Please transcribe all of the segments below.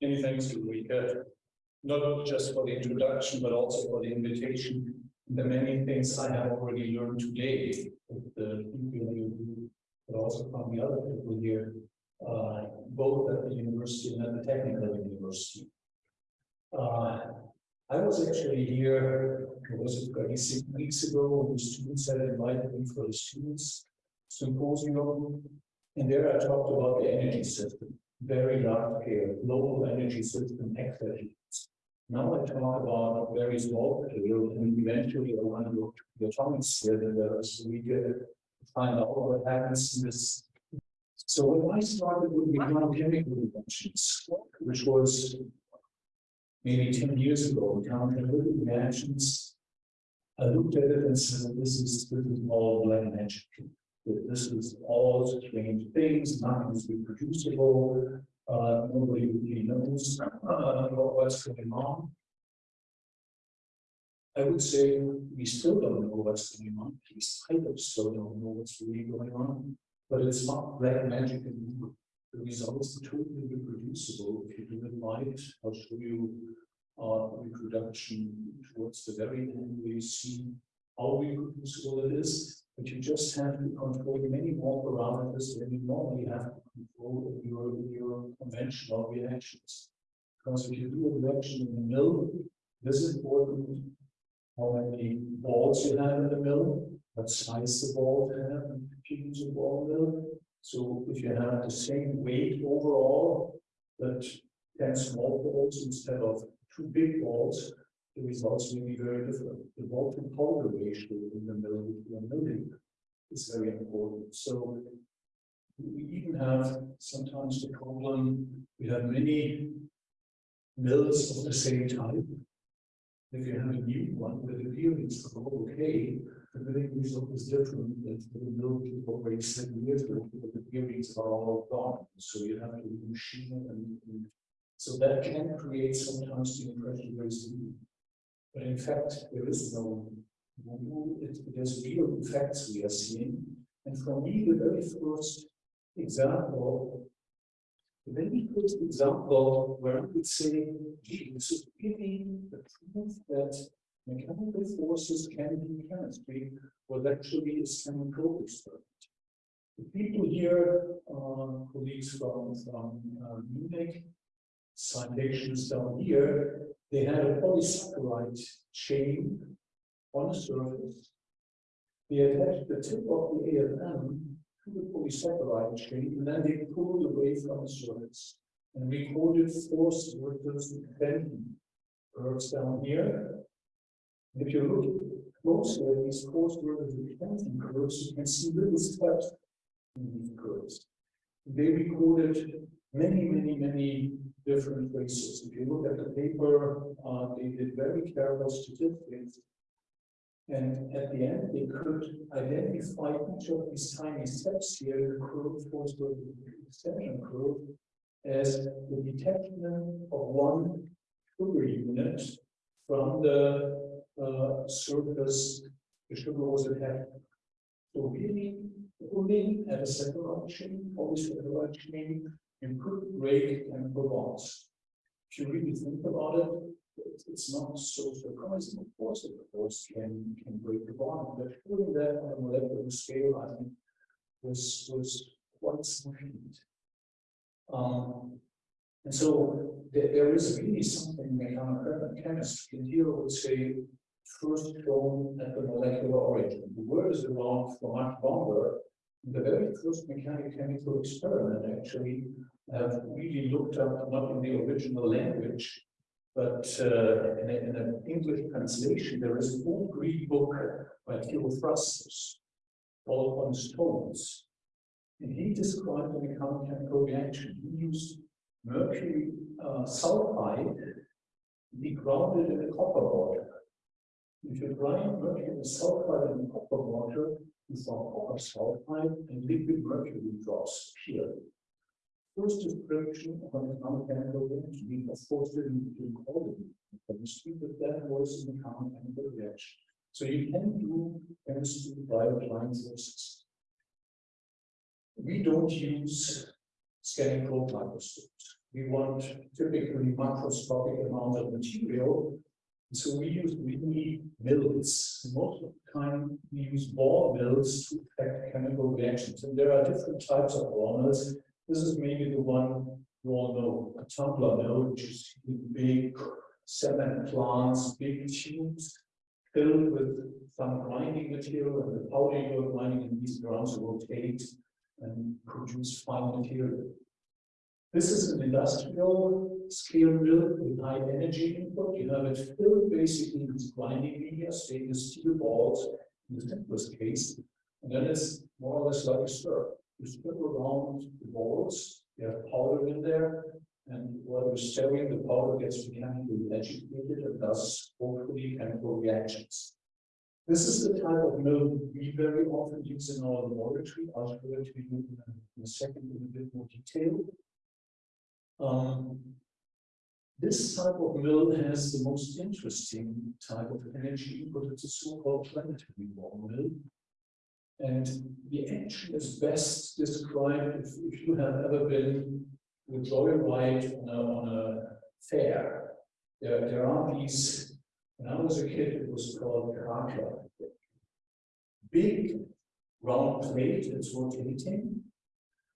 Many thanks to Rika, not just for the introduction, but also for the invitation. The many things I have already learned today with the people you, but also from the other people here, uh, both at the university and at the technical university. Uh, I was actually here, it was it 26 weeks ago, the students had invited me for the students symposium. And there I talked about the energy system, very large scale, global energy system expertise. Now I talk about very small scale, and eventually I want to look to the atomic scale, is we get find out what happens in this. So when I started with the chemical reactions, which was maybe 10 years ago, chemical reactions, I looked at it and said, this is this is all black magic that this is all strange things, nothing is reproducible, uh, nobody really knows uh, what's going on. I would say we still don't know what's going on. At least still don't know what's really going on. But it's not that magic anymore. The results are totally reproducible. If you do it right, I'll show you uh, reproduction towards the very end you see how reproducible it is. But you just have to control many more parameters than you normally have to control in your, in your conventional reactions. Because if you do a reaction in the mill, this is important how many balls you have in the mill, what size the ball have, if you use a ball mill. So if you have the same weight overall, but 10 small balls instead of two big balls, the results may be very different. The to powder ratio in the of milling is very important. So we even have sometimes the problem, we have many mills of the same type. If you have a new one with the appearance of okay, the milling result is different than the mill already seven years ago, the appearance are all gone. So you have to machine and, and so that can create sometimes the impression there is new. But in fact, there is no, it, there's real effects we are seeing. And for me, the very first example, the very first example where I could say, gee, this is really the proof that mechanical forces can be chemistry was actually a chemical experiment. The people here, uh, colleagues from, from uh, Munich, citations down here, they had a polysaccharide chain on the surface. They attached the tip of the AFM to the polysaccharide chain, and then they pulled away from the surface and recorded force vectors bending curves down here. And if you look closely at these force vectors bending curves, you can see little steps in these curves. They recorded many, many, many different races. If you look at the paper, uh, they did very careful statistics. And at the end, they could identify each of these tiny steps here, the curve, force the extension curve, as the detachment of one sugar unit from the uh, surface the sugar was attached. So really, only at a saccharide chain, always saccharide chain, you could break chemical bonds. If you really think about it, it's not so surprising, of course, that the force can, can break the bond, but putting that on a molecular scale, I think, was, was quite sufficient. Um, and so there, there is really something in chemistry, and here I would say, first shown at the molecular origin. The word is around for much longer, the very first mechanical chemical experiment actually have really looked up not in the original language, but uh, in, a, in, an English translation, there is an old Greek book by Theophrastus called On Stones. And he described a mechanical reaction. He used mercury uh, sulfide, grounded in a copper mortar. If you grind mercury sulfide in copper mortar, copper sulfide and liquid mercury drops here. First description of an mechanical reaction, of course, didn't include chemistry, but that was reaction. So you can do chemistry by applying forces. We don't use scanning probe microscopes. we want typically macroscopic amount of material. So we use really mills. Most of the time we use ball mills to affect chemical reactions. And there are different types of ball mills. This is maybe the one you all know, a tumbler mill, which is big cement plants, big tubes filled with some grinding material and the powder you're grinding in these grounds rotate and produce fine material. This is an industrial scale mill with high energy input. You have it filled basically with grinding media, stainless steel balls in the simplest case. And then it's more or less like a stir. You stir around the balls, you have powder in there, and while you're stirring, the powder gets mechanically agitated and thus hopefully chemical reactions. This is the type of mill we very often use in our laboratory. I'll show it to you in a second in a bit more detail. Um, this type of mill has the most interesting type of energy input. It's a so-called planetary ball mill. And the action is best described if, if you have ever been a joyride on a, on a fair. There, there are these, when I was a kid, it was called Karaka. Big round plate, it's rotating,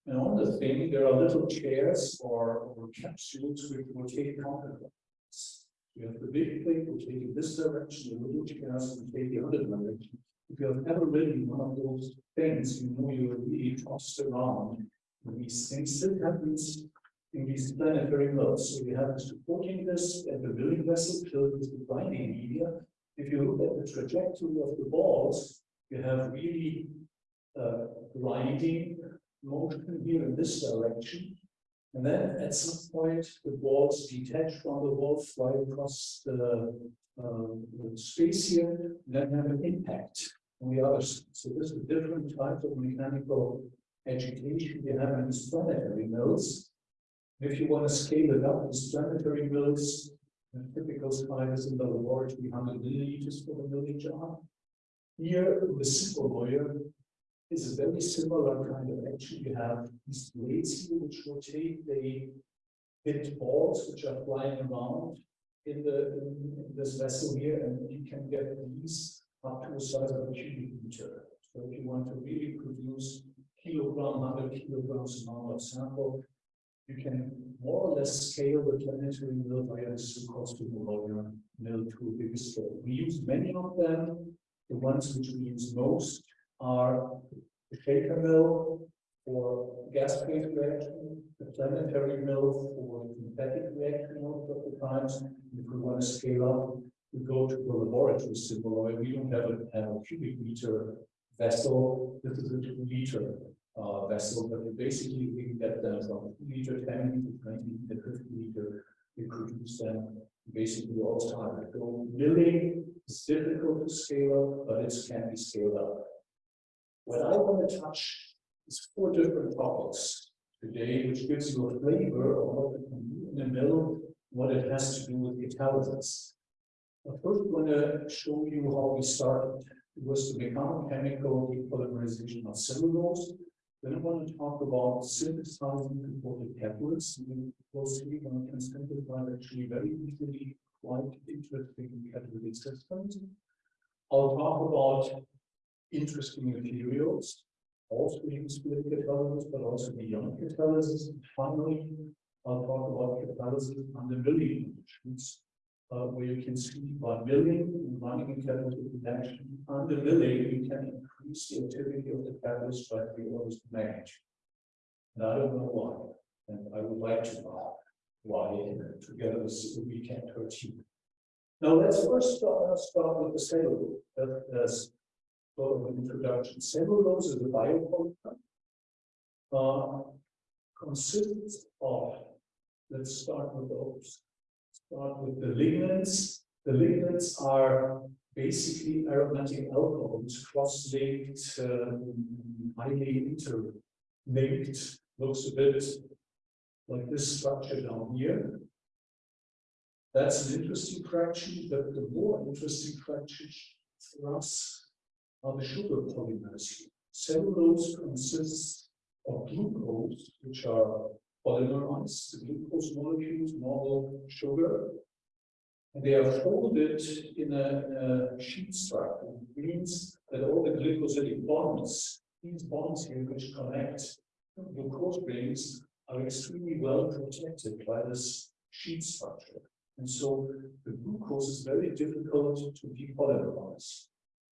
and on the thing, there are little chairs or, or capsules which rotate counterclockwise. You have the big plate rotating this direction, the little chairs rotate the other direction. If you have ever ridden one of those things, you know you're really tossed around. And these things still happens in these planetary mills. So you have supporting this at the milling vessel filled with the grinding media. If you look at the trajectory of the balls, you have really uh, grinding motion here in this direction. And then at some point, the balls detach from the wall, fly across the, uh, the space here, and then have an impact on the other side. So this is a different type of mechanical agitation you have in planetary mills. If you want to scale it up, these planetary mills, the typical size in the laboratory, 100 milliliters for the milling jar. Here, the Simoloyer is a very similar kind of action. You have these blades here which rotate, they hit balls which are flying around in the in, this vessel here, and you can get these up to a size of a cubic meter. So if you want to really produce kilogram, 100 kilograms amount of sample, you can more or less scale the planetary mill via the so-called mill to a bigger scale. We use many of them. The ones which we use most are the shaker mill for gas phase reaction, the planetary mill for synthetic reaction most of the times. If we want to scale up, we go to the laboratory Simoloyer. We don't have a, have a cubic meter vessel. This is a two liter uh, vessel, but basically we can get them from two liter, 10 liter, 20 liter, 50 liter. We produce them basically all the time. So milling is difficult to scale up, but it can be scaled up. What I want to touch is four different topics today, which gives you a flavor of what it can do in the middle, what it has to do with catalysis. I first want to show you how we started. It was the chemical depolymerization of cellulose. Then I want to talk about synthesizing composite catalysts. Closely, one can simplify actually very easily quite interesting catalytic systems. I'll talk about interesting materials, also used with catalysis, but also beyond catalysis. And finally, I'll talk about catalysis under milling conditions, uh, where you can see by milling and running catalytic reaction under milling, you can increase the activity of the catalyst by three orders of magnitude. And I don't know why, and I would like to know why together with we can achieve. Now let's first start, start with the sort of an introduction. Cellulose is a biopolymer. Uh, consists of, let's start with those. Start with the lignins. The lignins are basically aromatic alcohols, cross-linked, uh, highly interlinked, looks a bit like this structure down here. That's an interesting fraction, but the more interesting fraction for us are the sugar polymers. Cellulose consists of glucose, which are polymerize the glucose molecules, normal sugar. And they are folded in a, a sheet structure. It means that all the glycosidic bonds, these bonds here which connect the glucose rings are extremely well protected by this sheet structure. And so the glucose is very difficult to depolymerize.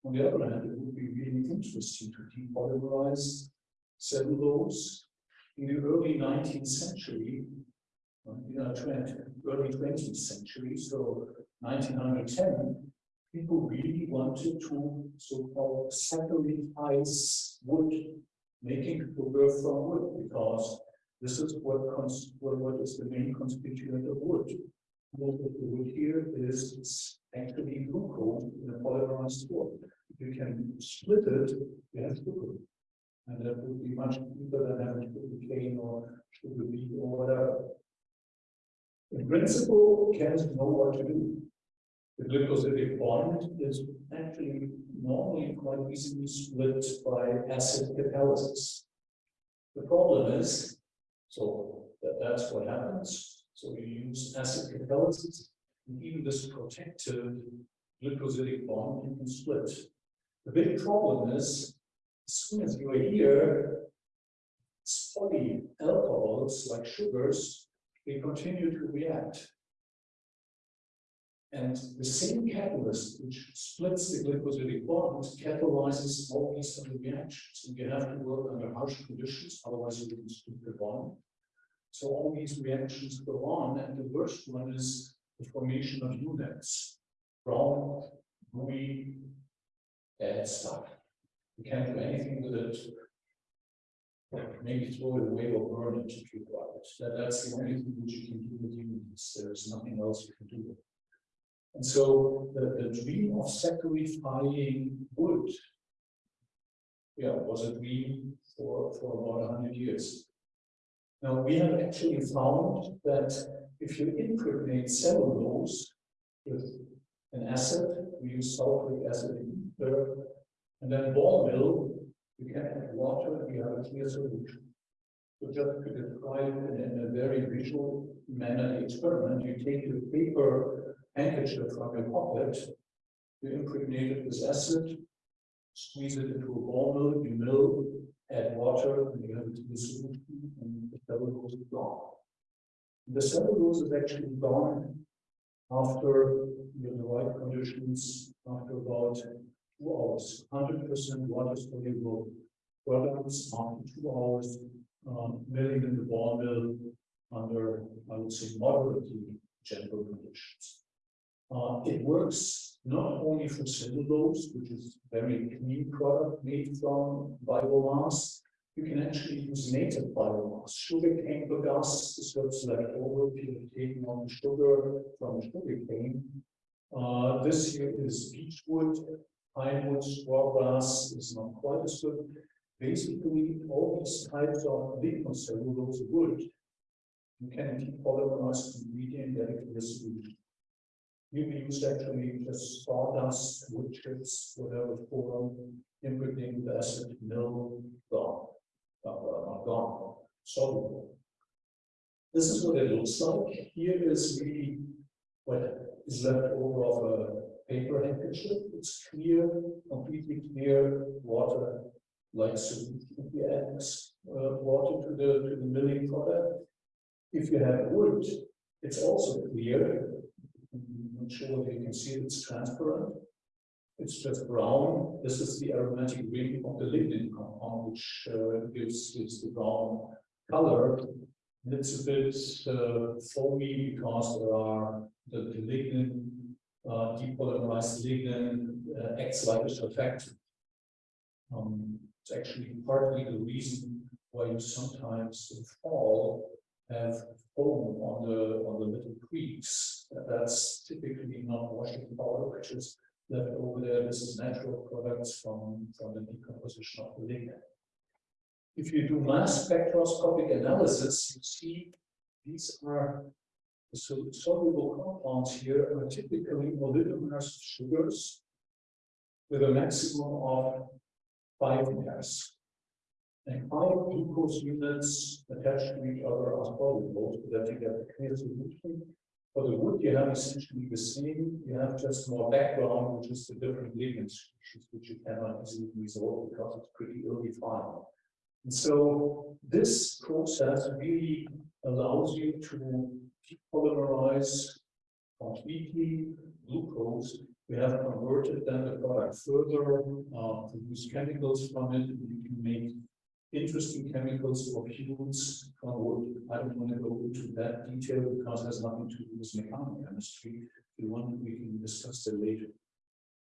On the other hand, it would be really interesting to depolymerize cellulose in the early 19th century, in know, 20, early 20th century, so 1910, people really wanted to so-called saccharize wood, making sugar from wood, because this is what, what, what is the main constituent of wood. Most of the wood here is actually glucose in a polymerized form. If you can split it, you have sugar. And that would be much cheaper than having sugar cane or sugar beet or whatever. In principle, chemists know what to do. The glycosidic bond is actually normally quite easily split by acid catalysis. The problem is, so that, that's what happens. So you use acid catalysis, even this protected glycosidic bond you can split. The big problem is, as soon as you are here, spotty alcohols like sugars, they continue to react. And the same catalyst which splits the glycosidic bond catalyzes all these other reactions. And you have to work under harsh conditions, otherwise you will split the bond. So all these reactions go on, and the worst one is the formation of humins, from gooey, bad stuff. You can't do anything with it. Maybe throw it away or burn it if you it. That, that's the only thing which you can do with humins. There's nothing else you can do. And so the, the dream of saccharifying wood yeah, was a dream for, for about 100 years. Now, we have actually found that if you impregnate cellulose with an acid, we use sulfuric acid in ether, and then ball mill, you can add water and you have a clear solution. So just to describe in, in a very visual manner experiment, you take your paper handkerchief from your pocket, you impregnate it with acid, squeeze it into a ball mill, you mill, add water, and you have in the solution, and the cellulose is gone. The cellulose is actually gone after in the right conditions, after about two hours, 100% water soluble products after two hours, um, milling in the ball mill under, I would say, moderately gentle conditions. Uh, it works not only for cellulose, which is very clean product made from biomass, you can actually use native biomass. Sugar cane bagasse is what's left over if you've taken on sugar from sugar cane. Uh, this here is beechwood, pine wood, strawgrass is not quite as good. Basically, all these types of lignocellulose wood, you can depolymerize completely and get it the solution. You can use actually just sawdust, wood chips, whatever form, impregnate with acid, mill, gone, not gone, soluble. This is what it looks like. Here is really what is left over of a paper handkerchief. It's clear, completely clear water like solution. If you add uh, water to the to the milling product, if you have wood, it's also clear I'm not sure if you can see it, it's transparent. It's just brown. This is the aromatic ring of the lignin compound, which uh, gives, gives the brown color. And it's a bit uh, foamy because there are the, the lignin, uh, depolymerized lignin uh, acts like a surfactant. Um, it's actually partly the reason why you sometimes in fall have foam on the on the little creeks. That's typically not washing powder, which is left over there. This is natural products from, from the decomposition of the lignin. If you do mass spectroscopic analysis, you see these are the soluble compounds here are typically oligomerous sugars with a maximum of five mers. And five glucose units attached to each other as polygons, so that you get a clear solution. For the wood, you have essentially the same, you have just more background, which is the different ligand species, which you cannot easily resolve because it's pretty ill defined. And so this process really allows you to depolymerize completely glucose. We have converted then the product further, uh, produce chemicals from it. and You can make interesting chemicals or fuels. I don't want to go into that detail because it has nothing to do with mechanical chemistry. If want, we can discuss that later.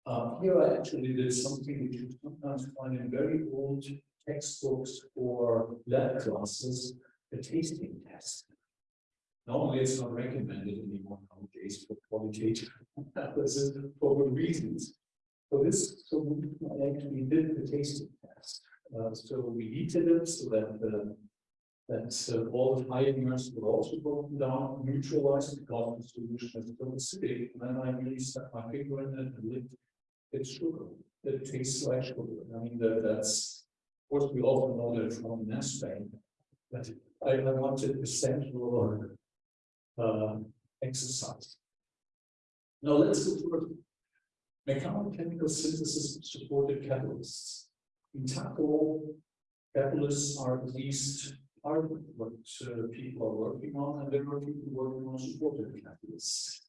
Uh, here I actually did something which you sometimes find in very old textbooks or lab classes, a tasting test. Normally, it's not recommended anymore nowadays for qualitative analysis for good reasons. For this solution, I actually did the tasting. Uh, so we heated it so that uh, that all the fibers were also broken down, neutralized because the solution is still acidic. And then I really stuck my finger in it and lit it's sugar. It tastes like sugar. I mean, that, that's, of course, we also know that from mass but I, I wanted the central uh, exercise. Now let's go further. Mechanochemical synthesis supported catalysts. In TACO, catalysts are at least part of what uh, people are working on, and there are people working on supported catalysts.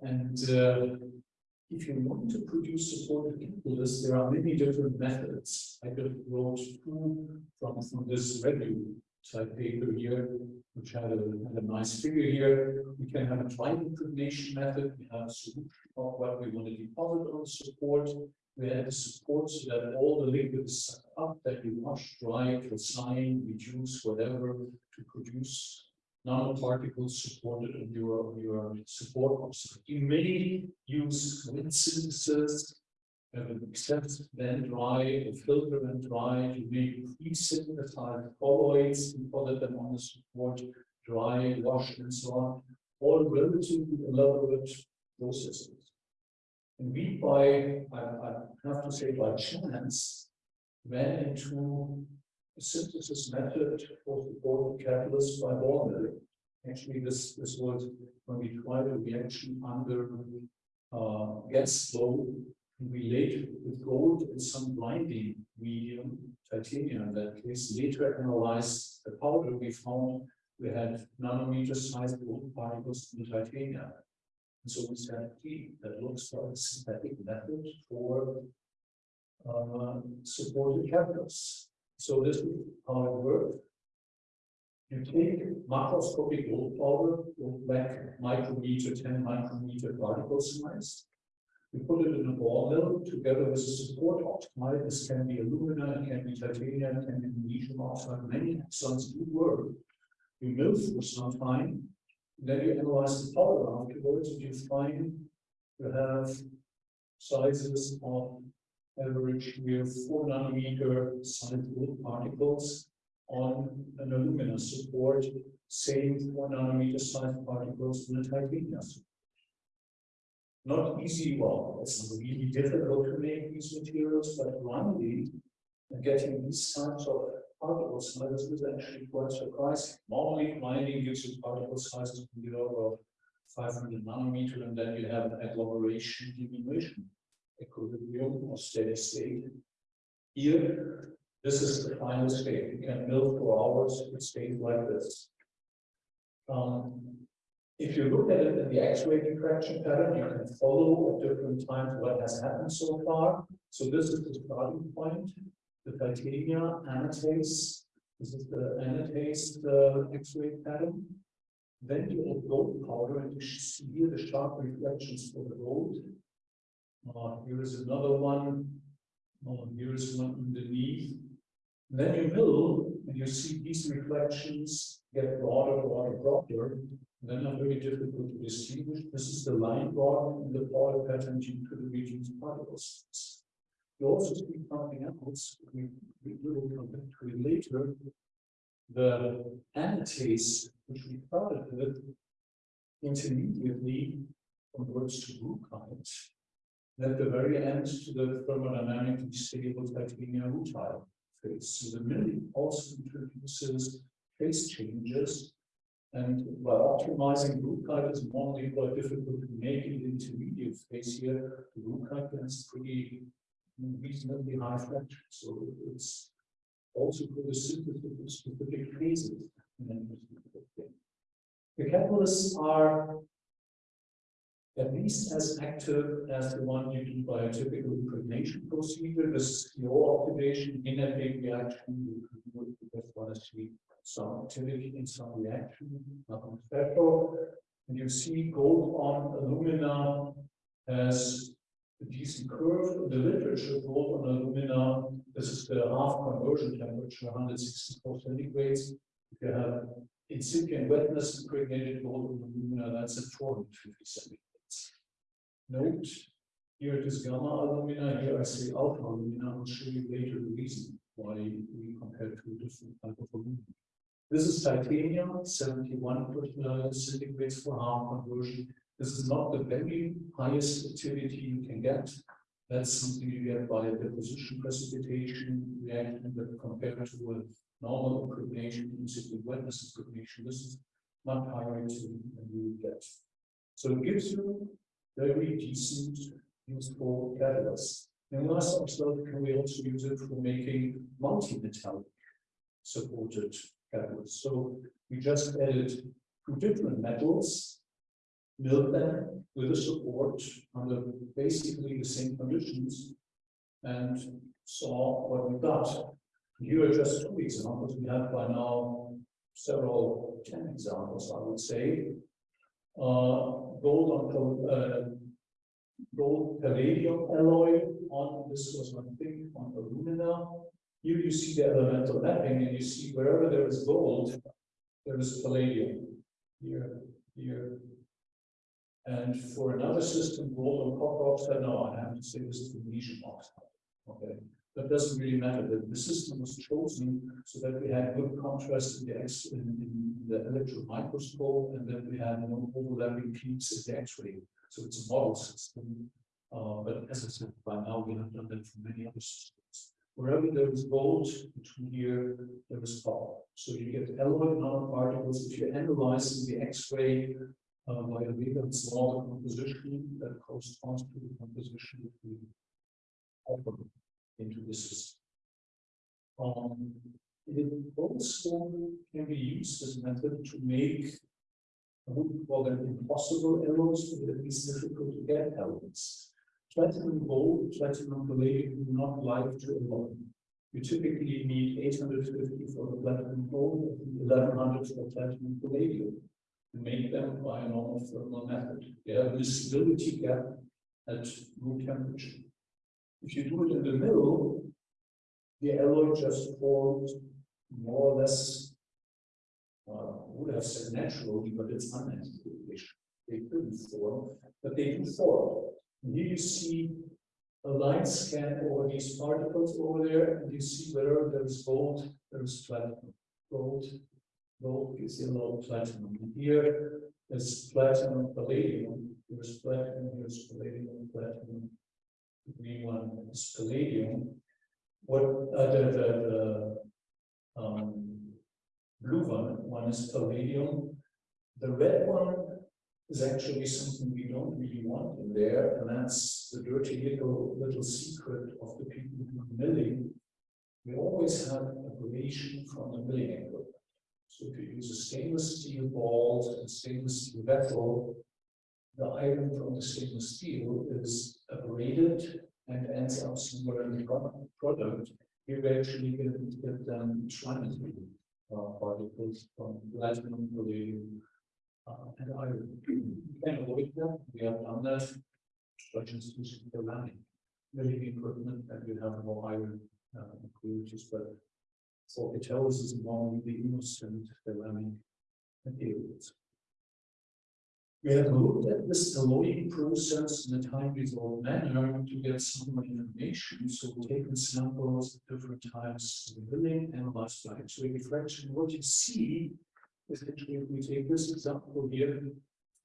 And uh, if you want to produce supported catalysts, there are many different methods. I could wrote two from, from this review type paper here, which had a, had a nice figure here. We can have a dry impregnation method. We have a solution of what we want to deposit on support. We add the support so that all the liquid is up that you wash, dry, calcine, reduce, whatever, to produce nanoparticles supported on your, your support. You may use wind synthesis, except then dry, a filter and dry, you may pre-synthesize colloids and put them on the support, dry, wash, and so on, all relatively elaborate processes. And we, by, I, I have to say by chance, ran into a synthesis method for supported catalyst by ball milling. Actually, this, this was when we tried a reaction under uh, gas flow, we later with gold and some blinding medium, titanium in that case, later analyzed the powder we found we had nanometer sized gold particles in titanium. And so we gee, that looks like a synthetic method for uh, supported catalysts. So this is how it works. You take macroscopic gold powder with black micrometer, 10 micrometer particle size. You put it in a ball mill together with a support oxide. This can be alumina, it can be titanium, it can be magnesium oxide. Many axons do work. You mill for some time, then you analyze the powder afterwards, and you find you have sizes of average with four nanometer solid particles on an alumina support, same four nanometer size particles on a titanium. Support. Not easy, well, it's really difficult to make these materials, but running and getting these types of particle sizes is actually quite surprising. Normally, mining gives you particle sizes in the order of 500 nanometer, and then you have an agglomeration diminution equilibrium or steady state. Here, this is the final state. You can mill for hours, it stays like this. Um, if you look at it in the X-ray diffraction pattern, you can follow at different times what has happened so far. So this is the starting point, the titania anatase. This is the anatase the X-ray pattern. Then you have gold powder, and you see the sharp reflections for the gold. Uh, here is another one. Uh, here is one underneath. Then you mill, and you see these reflections get broader, broader, broader. Then are very difficult to distinguish. This is the line broadening in the powder pattern due to the region's particles. You also see something else. We, we will come back to it later. The anatase, which we started with, intermediately converts to glucite at the very end to the thermodynamically stable titanium rutile. phase. So the milling also introduces phase changes. And by optimizing Ruhigkeit is quite difficult to make it intermediate phase here. The Ruhigkeit has pretty reasonably high fraction. So it's also for the synthesis specific phases. The catalysts are at least as active as the one you do by a typical impregnation procedure. Oxidation in a big reaction. That's one is some activity in some reaction, nothing special. And you see gold on alumina has decent curve. The literature gold on alumina, this is the half conversion temperature, 164 centigrades. If you have incipient wetness impregnated gold alumina, that's at 450 centigrades. Note, here it is gamma alumina, here I say alpha alumina. I'll show you later the reason why we compare two different types of alumina. This is titanium, 71 uh, centigrades for half conversion. This is not the very highest activity you can get. That's something you get by deposition precipitation reaction that compared to a normal impregnation, incipient wetness impregnation, this is much higher activity than you get. So it gives you very decent useful catalysts. And last observed, can we also use it for making multi-metallic supported catalysts. So we just added two different metals, milled them with the support under basically the same conditions, and saw what we got. Here are just two examples. We have by now several, 10 examples, I would say. Uh, gold on uh, gold palladium alloy on this was one thing on alumina here you see the elemental mapping and you see wherever there is gold, there is palladium. Here, here. And for another system, on copper oxide, no, I have to say this is the magnesium oxide. Okay. That doesn't really matter. The, the system was chosen so that we had good contrast in the X in, in the electron microscope, and then we had no overlapping peaks in the X-ray. So it's a model system. Uh, but as I said, by now we have done that for many other systems. Wherever there is gold, between here, there is copper. So you get alloy nanoparticles. If you analyze in the X-ray uh, by a very small composition that corresponds to the composition between copper into the system. Um, it also can be used as a method to make I wouldn't call them impossible alloys, but at least difficult to get alloys platinum gold, platinum palladium do not like to alloy. You typically need 850 for the platinum gold and 1100 for platinum palladium make them by a normal thermal method. They have a stability gap at room temperature. If you do it in the middle, the alloy just forms more or less, uh, would have said naturally, but it's unnatural. They couldn't form, but they do form. And Here you see a line scan over these particles over there, and you see whether there's gold, there's platinum. Gold, gold is yellow platinum. Here is platinum, palladium. Here's platinum, here's palladium, platinum. The green one is palladium. What the, the, the um, blue one, one is palladium. The red one is actually something we don't really want in there, and that's the dirty little little secret of the people who are milling. We always have abrasion from the milling equipment. So if you use a stainless steel ball and stainless steel vessel, the iron from the stainless steel is abraded and ends up somewhere in the product. Here we actually get, get um, trinity uh, particles from platinum, palladium, uh, and I can avoid that. We have done that. Instructions to the landing. Milling equipment and we have more iron uh, but for is normally the innocent ceramic materials. We have looked at this alloying process in a time resolved manner to get some information. So we've taken samples at different times of the building, analyzed by X-ray reflection. What you see essentially, if we take this example here,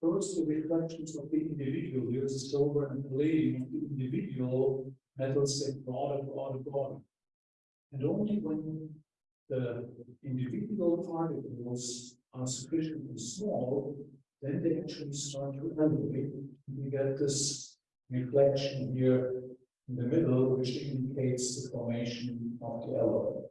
first the reflections of the individual, here's the silver and palladium of the individual metals get broader, broader, broader. And only when the individual particles are sufficiently small, then they actually start to elevate. We get this reflection here in the middle, which indicates the formation of the alloy.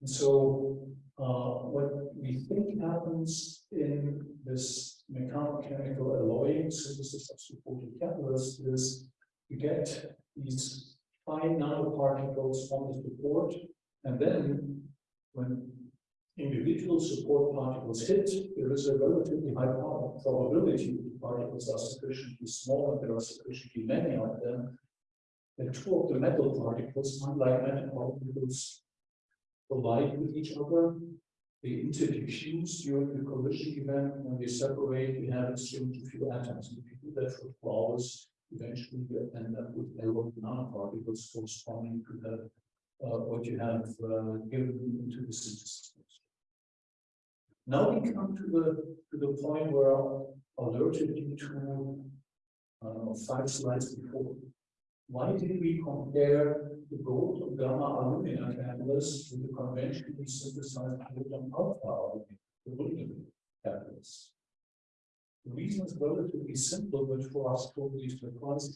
And so uh, what we think happens in this mechanochemical alloying synthesis of supported catalyst is you get these fine nanoparticles on the support, and then when individual support particles hit, there is a relatively high probability the particles are sufficiently small and there are sufficiently many of them, that two of the metal particles, unlike metal particles, collide with each other. They interfuse during the collision event. When they separate, we have a few atoms. If you do that for flowers, eventually you end up with alloy nanoparticles corresponding to the uh, what you have uh, given into the synthesis. Now we come to the to the point where I alerted you to uh, five slides before. Why did we compare the gold of gamma alumina catalyst to the conventionally synthesized aluminum alpha alumina catalyst? The reason is relatively simple, but for us totally surprising.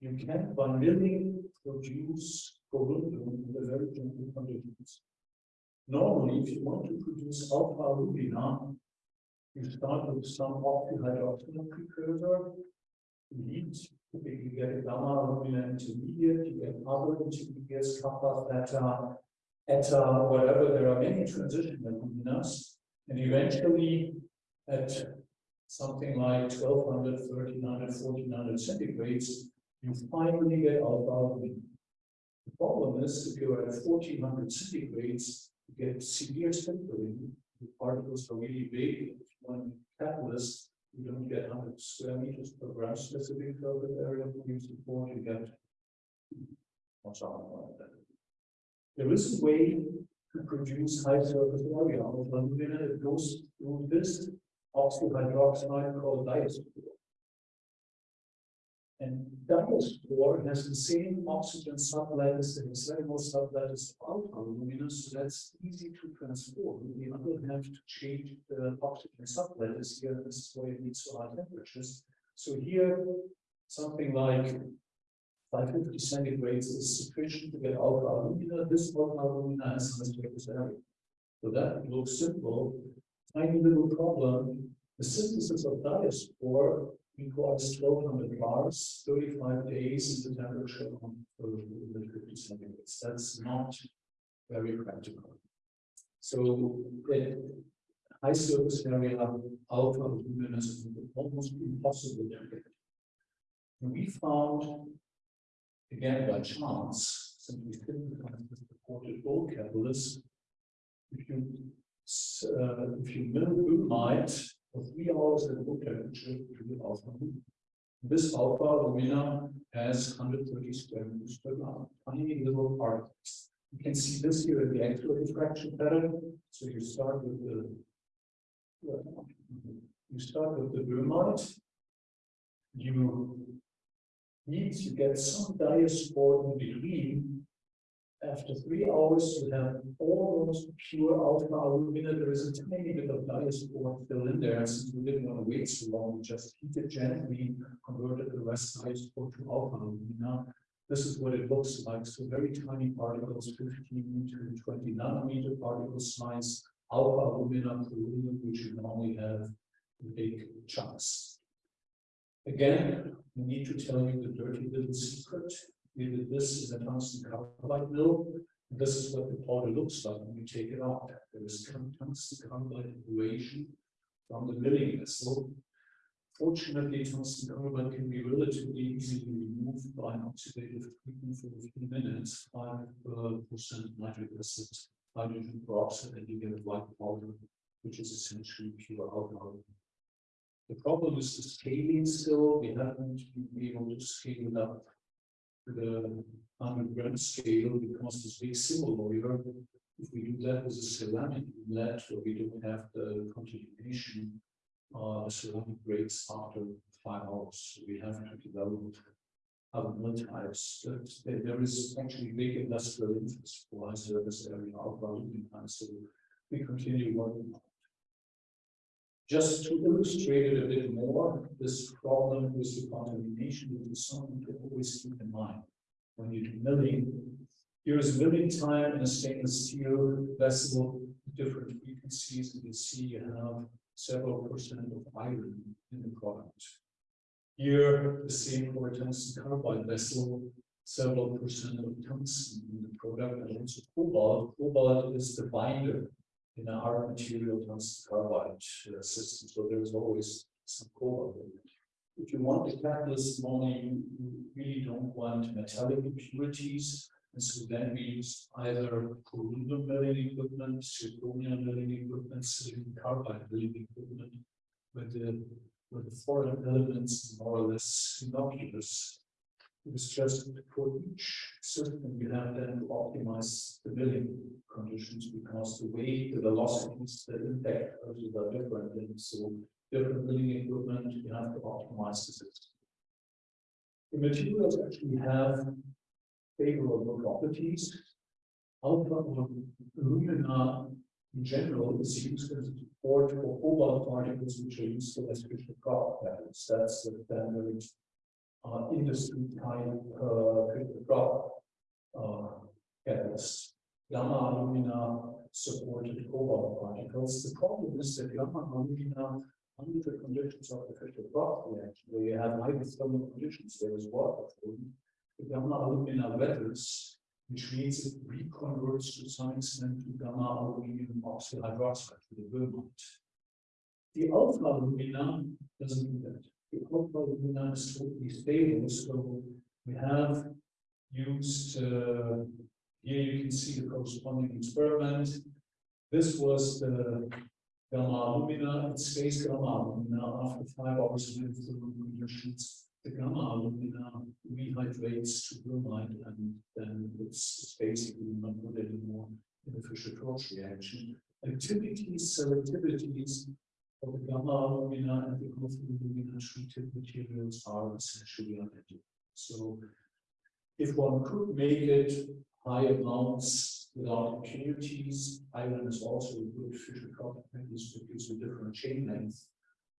You can, by milling, produce corundum under very gentle conditions. Normally, if you want to produce alpha alumina, you start with some oxyhydroxide precursor, lead you get a gamma alumina intermediate, you get other intermediates, kappa, theta, eta, whatever. There are many transition aluminas, and eventually at something like 1200, 1300, 1400 centigrades, you finally get alpha alumina. The problem is if you're at 1400 centigrades, you get severe sintering. The particles are really big. One catalyst you don't get 100 square meters per gram specific surface area for use support, you get something like that. There is a way to produce high surface area alumina that goes through this oxyhydroxide called diaspore. And diaspore has the same oxygen sublattice and hexagonal sublattice of alpha alumina, so that's easy to transform. We only have to change the oxygen sublattice here, this is why it needs so high temperatures. So here, something like 550 centigrades is sufficient to get alpha alumina. This alpha alumina has high surface area. So that looks simple. Tiny little problem. The synthesis of diaspore requires 1200 bars, 35 days the temperature of 50 centigrades. That's not very practical. So the high surface area alpha luminous is almost impossible to get. We found, again by chance, since we didn't the supported gold catalyst, if you uh, if you mill boehmite for three hours at room temperature to the alpha moon. This alpha alumina has 130 square meters per gram, tiny little particles. You can see this here in the X-ray diffraction pattern. So you start with the you start with the boehmite. You need to get some diaspore in between after three hours, you have almost pure alpha alumina. There is a tiny bit of diaspore still in there. Since we didn't want to wait so long, we just heat it gently, converted the rest diaspore to alpha alumina. This is what it looks like. So very tiny particles, 15 to 20 nanometer particle size, alpha alumina, which you normally have big chunks. Again, we need to tell you the dirty little secret this is a tungsten carbide mill. And This is what the powder looks like when you take it out. There is tungsten carbide evaporation from the milling vessel. Fortunately, tungsten carbide can be relatively easily removed by an oxidative treatment for a few minutes, 5% uh, nitric acid, hydrogen peroxide, and you get a white powder, which is essentially pure alcohol. The problem is the scaling still. We haven't been able to scale it up the 100 gram scale becomes this big Simoloyer here. If we do that with a ceramic inlet where we don't have the continuation, uh, the ceramic breaks after five hours. So we have to develop other mill types. That there is actually big industrial interest for our service area of Alumina, so we continue working. on. Just to illustrate it a bit more, this problem with the contamination is something to always keep in mind when you do milling. Here is milling time in a stainless steel vessel, different frequencies, and you see you have several percent of iron in the product. Here, the same for a tungsten carbide vessel, several percent of tungsten in the product, and also cobalt. Cobalt is the binder in a hard material tungsten carbide uh, system, so there's always some cobalt in it. If you want the catalyst only, you really don't want metallic impurities. And so then we use either aluminum milling equipment, zirconia milling equipment, silicon carbide milling equipment. With the, with the foreign elements more or less innocuous. It's just for each system you have then to optimize the milling conditions because the weight, the velocities, the impact are different. And so different milling equipment, you have to optimize the system. The materials actually have favorable properties. Alpha alumina in general is used as support for cobalt particles which are useful as Fischer Tropsch metals. That's the standard uh, industry type uh, Fischer uh, catalyst. Gamma alumina supported cobalt particles. The problem is that gamma alumina under the conditions of the Fischer Tropsch reaction, where you have hydrothermal conditions, there is water flowing, the gamma alumina weathers, which means it reconverts to some extent to gamma aluminum oxyhydroxide, to the boehmite. The alpha alumina doesn't do that. The alumina is totally stable, so we have used, uh, here you can see the corresponding experiment. This was the gamma alumina, it stays gamma alumina after five hours of thermal conditions the gamma alumina rehydrates to boehmite and then it's, it's basically not good anymore in the Fischer-Tropsch reaction. Activities, selectivities the gamma alumina and the alpha alumina treated materials are essentially identical. So if one could make it high amounts without impurities, iron is also a good Fischer-Tropsch because of different chain length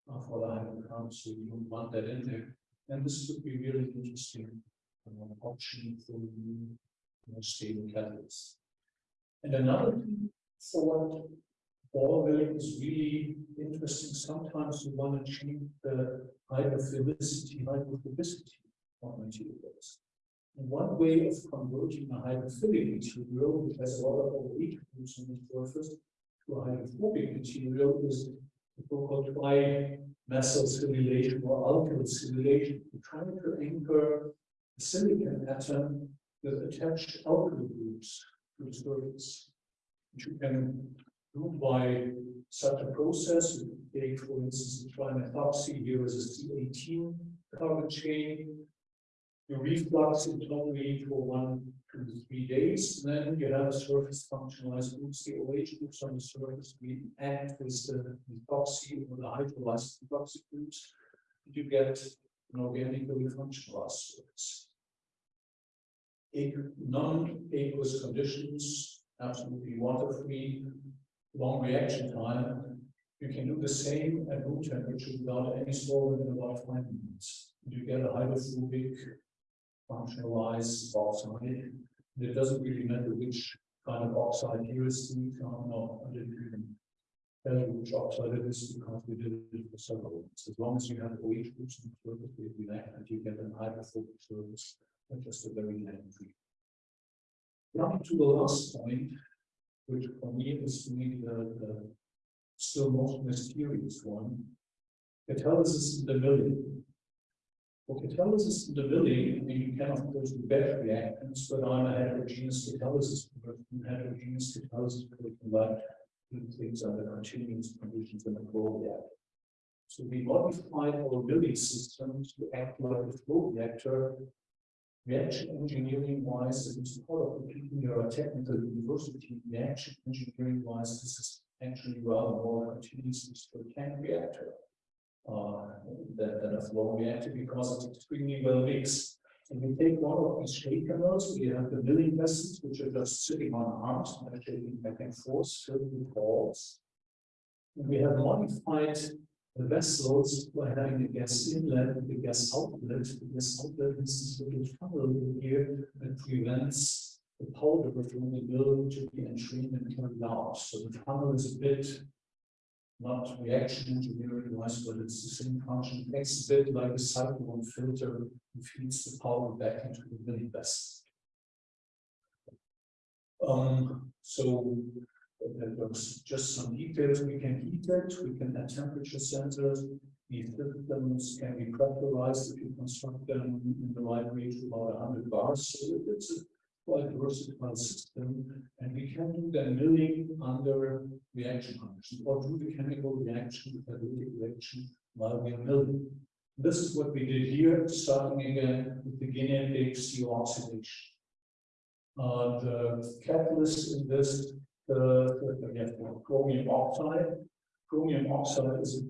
uh, for the hydrocarbons, so you don't want that in there. And this would be really interesting uh, option for new, more stable catalysts. And another thing milling is really interesting. Sometimes you want to achieve the hydrophilicity, hydrophobicity of materials. And one way of converting a hydrophilic material, which has a lot of OH groups on the surface, to a hydrophobic material is the so-called tri methyl silylation or alkyl silylation, trying to anchor a silicon atom with attached alkyl groups to the surface. Which you can do by such a process. You take, for instance, the trimethoxy here is a C18 carbon chain. You reflux it totally for one to three days. Then you have a surface functionalized groups, the OH groups on the surface, we act with the uh, epoxy or the hydrolyzed epoxy groups. You get an organically functionalized surface. Non-aqueous conditions, absolutely water-free, long reaction time. You can do the same at room temperature without any solvent in about five minutes. You get a hydrophobic functionalize oxide. It doesn't really matter which kind of oxide here is the no, I didn't even tell you which oxide it is because we did it for several ones. As long as you have OH groups in the surface, react and you get an hydrophobic surface, and just a very negative. Now to the last point, which for me is to the, the still most mysterious one. Catalysis in the milling. For catalysis in the milling, I mean, you can of course do batch reactants, but I'm a heterogeneous catalysis person. Heterogeneous catalysis can convert things under continuous conditions in a flow reactor. So we modified our milling system to act like a flow reactor. Reaction engineering wise, it is part of the your technical university. Reaction engineering wise, this is actually rather more continuous to a tank reactor uh, than, than a flow reactor because it's extremely well mixed. And we take one of these shaker mills, we have the milling vessels, which are just sitting on arms, shaking back and forth, filled with balls. And we have modified the vessels by having a gas inlet and a gas outlet. The gas outlet is this little funnel here that prevents the powder from the mill to be entrained and carried out. So the funnel is a bit not reaction engineering wise, but it's the same function. It makes a bit like a cyclone filter and feeds the powder back into the milling vessel. Um, so there's just some details. We can heat it, we can add temperature sensors. These systems can be pressurized if you construct them in the right range about 100 bars. So it's a quite versatile system, and we can do the milling under reaction conditions, or do the chemical reaction, the catalytic reaction, while we are milling. This is what we did here, starting again with the Guinean HCO oxidation. Uh, the catalyst in this, uh, again, chromium oxide. Chromium oxide is,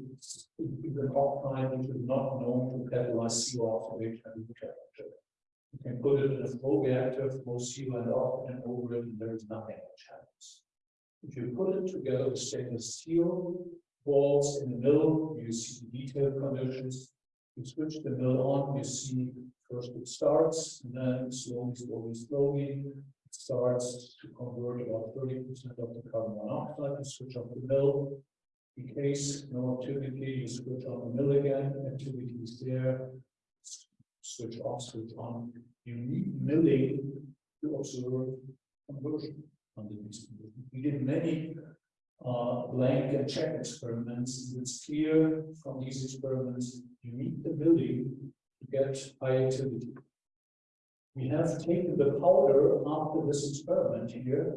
is an oxide which is not known to catalyze CO oxidation at the temperature. You can put it in a flow reactor, flow seal and and over it, and there's nothing which happens. If you put it together with stainless steel balls in the middle, you see detailed conditions. You switch the mill on, you see first it starts, and then slowly, slowly, slowly, starts to convert about 30% of the carbon monoxide. You switch off the mill. In case no activity, you switch on the mill again, activity is there, switch off, switch on. You need milling to observe conversion under these conditions. We did many uh, blank and check experiments. It's clear from these experiments you need the milling to get high activity. We have taken the powder after this experiment here,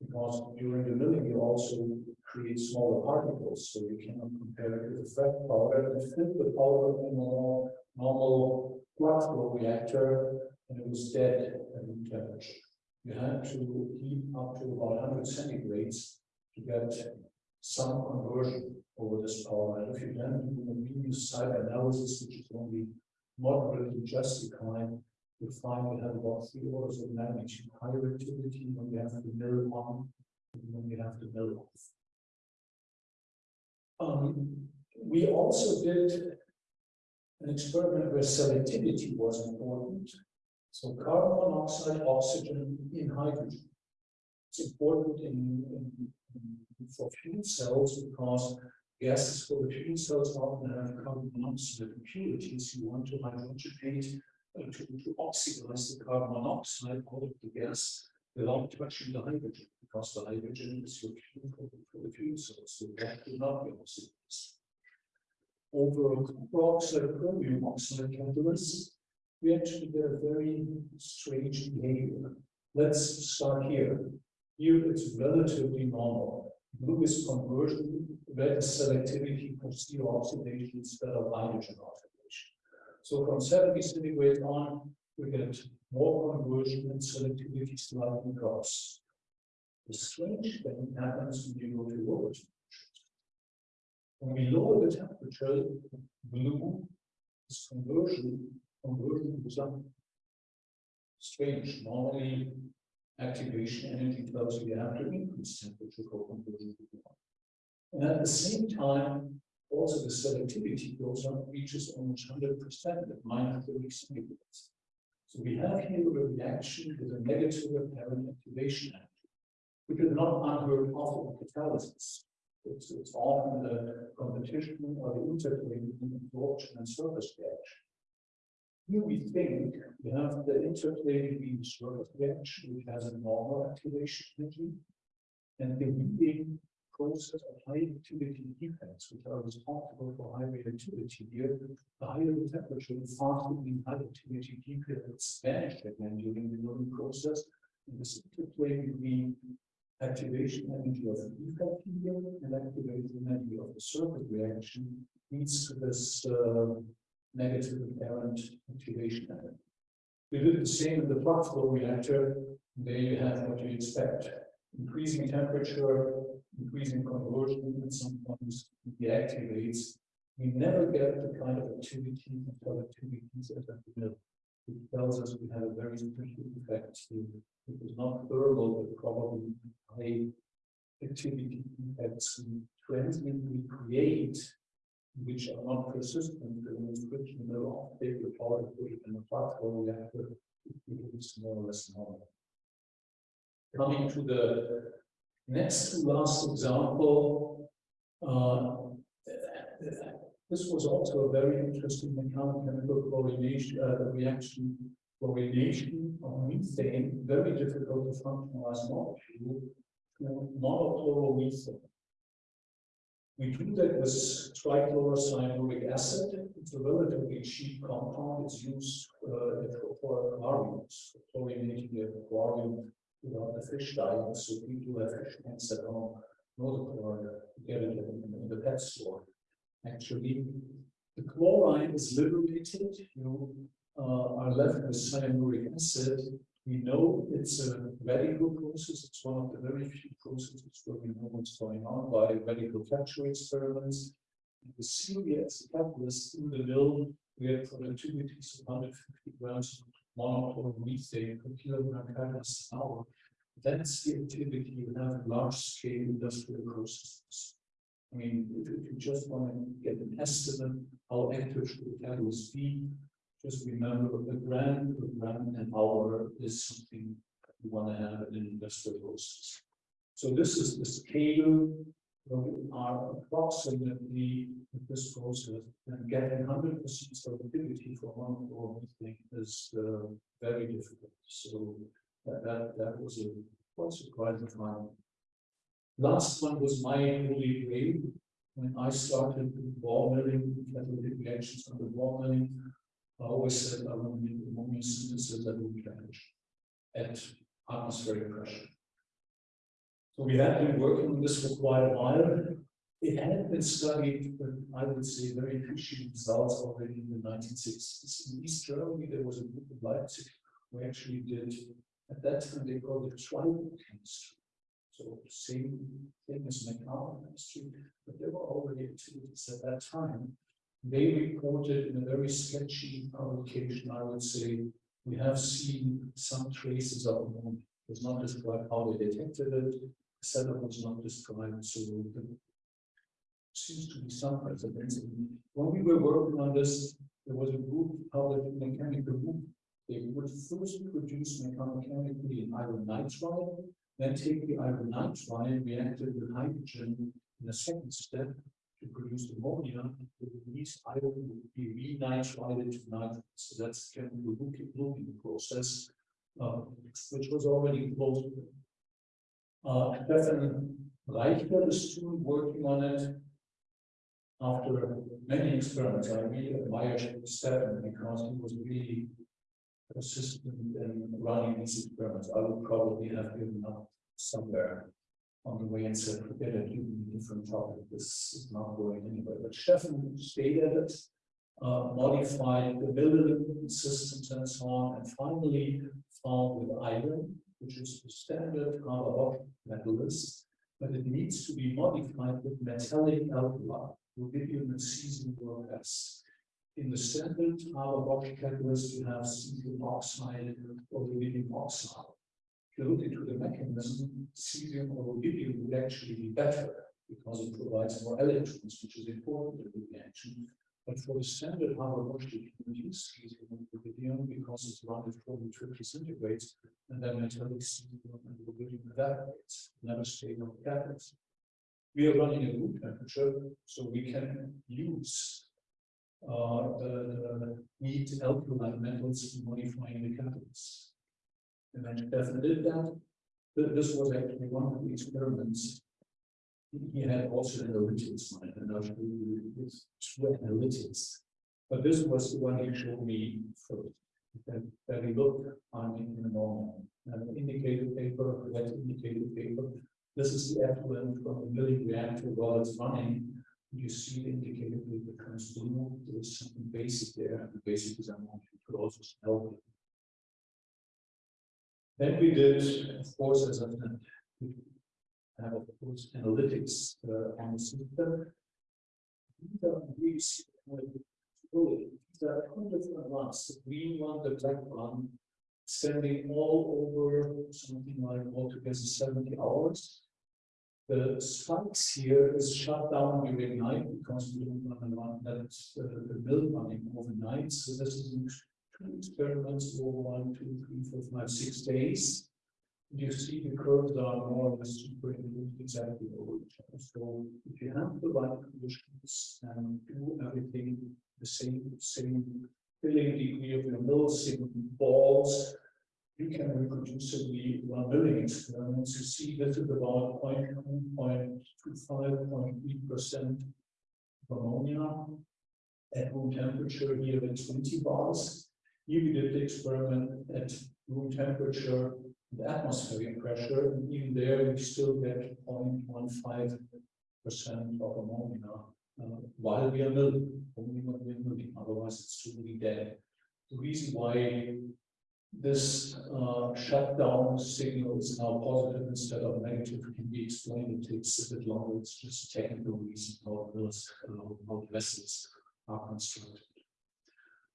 because during the milling you also create smaller particles, so you cannot compare it with the fresh powder and fit the powder in a normal flux flow reactor and it was dead at room temperature. You had to heat up to about 100 centigrades to get some conversion over this power. And if you then do a Venus site analysis, which is only moderately just justified, you find you have about three orders of magnitude higher activity when we have to mill on and when we have to mill off. Um, we also did an experiment where selectivity was important. So carbon monoxide, oxygen in hydrogen. It's important in, in, in, for fuel cells because gases for the fuel cells often have carbon monoxide impurities. You want to hydrogenate to, to oxidize the carbon monoxide out of the gas without touching the hydrogen because the hydrogen is your fuel for, the fuel cells. So that will not be oxidized over copper oxide chromium oxide catalyst, we actually get a very strange behavior. Let's start here. Here it's relatively normal. Blue is conversion, red is selectivity for CO oxidation instead of hydrogen. So from 70 centigrade on, we get more conversion and selectivity slightly drops. The strange thing happens when you go to lower when we lower the temperature, blue is conversion, conversion to something strange. Normally, activation energy tells you you have to increase temperature for conversion to blue. And at the same time, also the selectivity goes up, reaches almost 100% at minus 30 centigrades. So we have here a reaction with a negative apparent activation energy, which is not unheard of in catalysis. It's, it's often the competition or the interplay between adsorption and surface reaction. Here we think we have the interplay between surface reaction, which has a normal activation energy, and the heating of high activity defects, which are responsible for high reactivity here. The higher the temperature, the faster the high activity defects vanish again during the milling process. And this interplay between activation energy of the defect here and activation energy of the surface reaction leads to this uh, negative apparent activation energy. We do the same in the flux flow reactor. There you have what you expect. Increasing temperature, increasing conversion, at some points deactivates. We never get the kind of activity and productivities at the mill. It tells us we had a very specific effect. here. It was not thermal, but probably high activity effects we transmittently create, which are not persistent the friction they off, will part of it in the platform reactor, it is more or less normal. Coming to the next to last example, uh, this was also a very interesting mechanical chlorination uh, reaction. Chlorination of methane, very difficult to functionalize molecule, monochloromethane. We do that with trichlorocyanuric acid. It's a relatively cheap compound. It's used uh, for aquariums, for chlorinating the aquarium without the fish diet. So people have fish tanks at home, know the chlorine, get it in, the pet store actually. The chlorine is liberated, you uh, are left with cyanuric acid. We know it's a radical process. It's one of the very few processes where we know what's going on by radical capture experiments. The ceria a catalyst in the mill, we have productivities of 150 grams per kilogram catalyst an hour. That's the activity you have large scale industrial processes. I mean, if, you just want to get an estimate how active should the catalyst be, just remember the gram per gram an hour is something you want to have in an industrial process. So this is the scale are approximately with this process and getting 100% stability for one or thing is uh, very difficult. So that, that, that was a quite surprising finding. Last one was my holy grail. When I started ball milling, catalytic reactions under ball milling, I always said I want to make ammonia synthesis at room temperature at atmospheric pressure. So we have been working on this for quite a while. It had been studied, I would say very fishy results already in the 1960s. In East Germany, there was a group of Leipzig who actually did, at that time they called it tribochemistry. So same thing as mechanochemistry, but there were already activities at that time. They reported in a very sketchy publication, I would say, we have seen some traces of ammonia. It was not described how they detected it. Setup was not described, so there seems to be some precedence. When we were working on this, there was a group the mechanical group. They would first produce mechanically in iron nitride, then take the iron nitride, react it with hydrogen in a second step to produce ammonia. The released iron would be renitrided to nitrogen. So that's kind of the looping process, uh, which was already close. Uh, Steffen Reichle, the student working on it, after many experiments, I really admire Steffen because he was really persistent in running these experiments. I would probably have given up somewhere on the way and said, forget it, you a different topic. This is not going anywhere. But Steffen stayed at it, uh, modified the building systems and so on, and finally found with iron, which is the standard Haber-Bosch catalyst, but it needs to be modified with metallic alkali, rubidium and cesium or less. In the standard Haber-Bosch catalyst, you have cesium oxide or rubidium oxide. You look into the mechanism, cesium or rubidium would actually be better because it provides more electrons, which is important in the reaction. But for the standard cesium and rubidium because it's around at 40 centigrades, and then metallic cesium and rubidium evaporates, never stay on the catalyst. We are running a room temperature, so we can use uh, the, the alkaline metals in modifying the catalyst. And then Steffen did that. This was actually one of the experiments. He had also analytics it, and I'll show you this two analytics. But this was the one he showed me first. That, that we look on in the moment. And indicator paper, that indicator paper. This is the effluent from the milling reactor while it's running you see the indicator paper comes blue, there is something basic there, and the basic is amount you could also smell it. Then we did, of course, as I said, have of course analytics uh, the system. We see there are two different ones, the green one, the black one, standing all over something like altogether seventy hours. The spikes here is shut down during night because we don't want to run that uh, the mill running overnight. So this is two experiments over one, two, three, four, five, six days. You see the curves are more or less superimposed exactly over each other. So if you have the right conditions and do everything the same, same filling degree of your mill, same balls, you can reproducibly run milling experiments. You see this is about 0.25, 0.3 percent ammonia at room temperature here at 20 bars. Here we did the experiment at room temperature and atmospheric pressure, and even there we still get 0.15 percent of ammonia uh, while we are milling, only when we are milling, otherwise it's totally dead. The reason why this uh, shutdown signal is now positive instead of negative can be explained. It takes a bit longer. It's just a technical reason how those how vessels are constructed.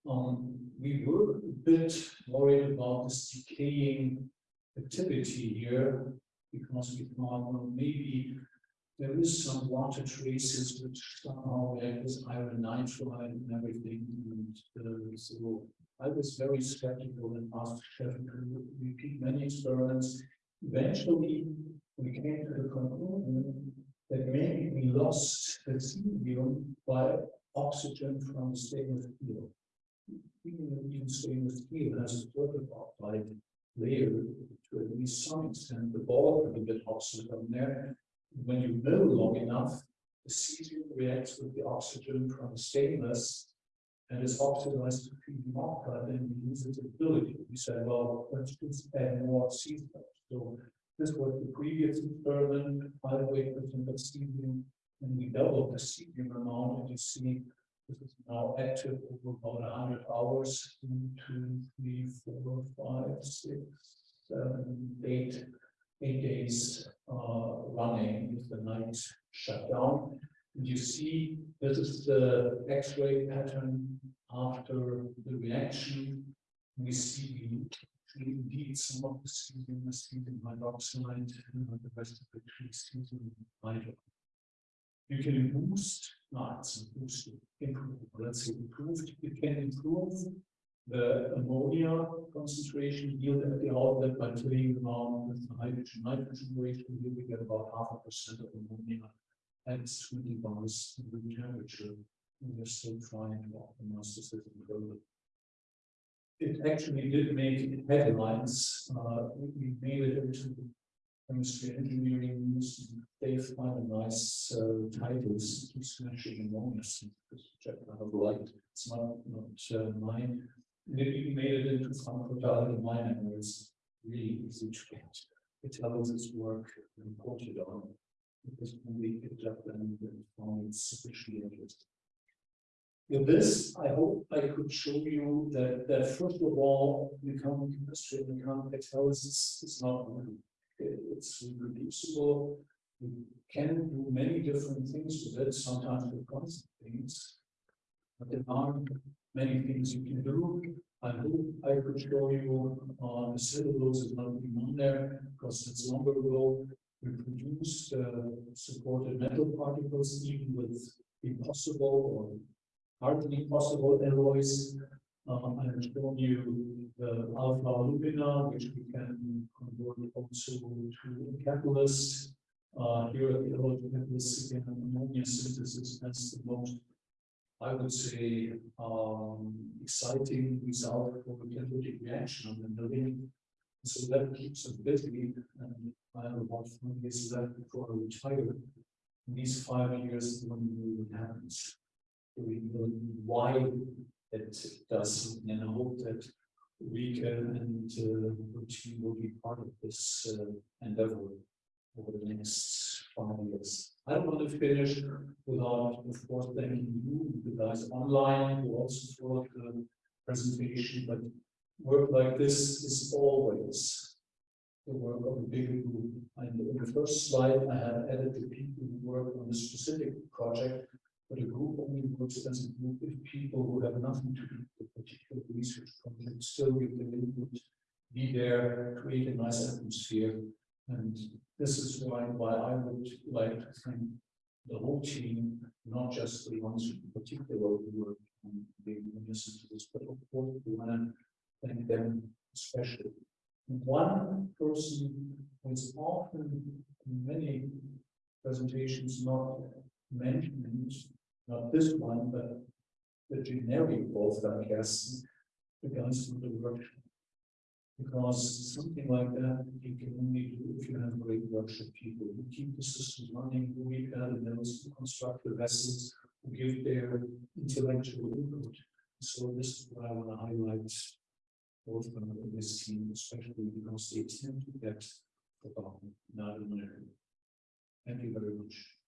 Um, we were a bit worried about this decaying activity here because we thought well, maybe there is some water traces which somehow there is iron nitride and everything. And uh, so I was very skeptical and asked Steffen to repeat many experiments. Eventually, we came to the conclusion that maybe we lost the cesium by oxygen from the stainless steel. Even, stainless steel has a certain oxide layer to at least some extent. The ball can get oxygen there. When you mill long enough, the cesium reacts with the oxygen from the stainless and is oxidized to feed marker, then we its ability. We said, well, let's just add more cesium. So this was the previous experiment, five weight percent of cesium, and we doubled the cesium amount, and you see this is now active over about 100 hours, one, two, three, four, five, six, seven, eight, eight days uh, running with the night shut down. And you see this is the X-ray pattern after the reaction. We see indeed some of the cesium is hydroxide and the rest of it is hydroxide. You can boost, no, it's boost, improve, let's say improved, you can improve the ammonia concentration yield at the outlet by playing around with the hydrogen nitrogen ratio. Here we get about half a percent of ammonia at 20 bars room temperature. And we're still trying to optimize the system further. It actually did make headlines. Uh, we made it into chemistry engineering. They find a nice uh, titles to smashing ammonia synthesis, which I kind of liked. It's not, not uh, mine. Even made it into pharmacology mining, where it's really easy to get. It tells its work reported on because we picked up and found it sufficiently interesting. With this, I hope I could show you that, that first of all, mechanical chemistry and mechanical catalysis is not new. It's reproducible. You can do many different things with it, sometimes with constant things. But there are many things you can do. I hope I could show you uh, the cellulose is not being on there because it's longer ago we produced uh, supported metal particles even with impossible or hardly possible alloys. Um, I have shown you the alpha alumina, which we can convert also to catalyst. Uh, here at the alloy catalyst, again, ammonia synthesis has the most, I would say, um, exciting result for the catalytic reaction on the milling so that keeps us busy and I have about five years left before I retire. In these five years, when it happens, we know why it does, and I hope that we can and uh, team will be part of this uh, endeavor over the next five years. I don't want to finish without, of course, thanking you, the guys online who also followed the presentation, but work like this is always the work of a bigger group. And in the first slide, I have added the people who work on a specific project, but a group only works as a group of people who have nothing to do with a particular research project, still give their input, be there, create a nice atmosphere. And this is why, why I would like to thank the whole team, not just the ones who particularly work on the listen to this, but of course, we want to thank them especially. One person who is often in many presentations not mentioned, not this one, but the generic Wolfgang the guys from the workshop. Because something like that, you can only do if you have great workshop people, who keep the system running, who read notes, who construct the vessels, who give their intellectual input. So this is what I want to highlight. Both from this team, especially because they tend to get forgotten, not in. Thank you very much.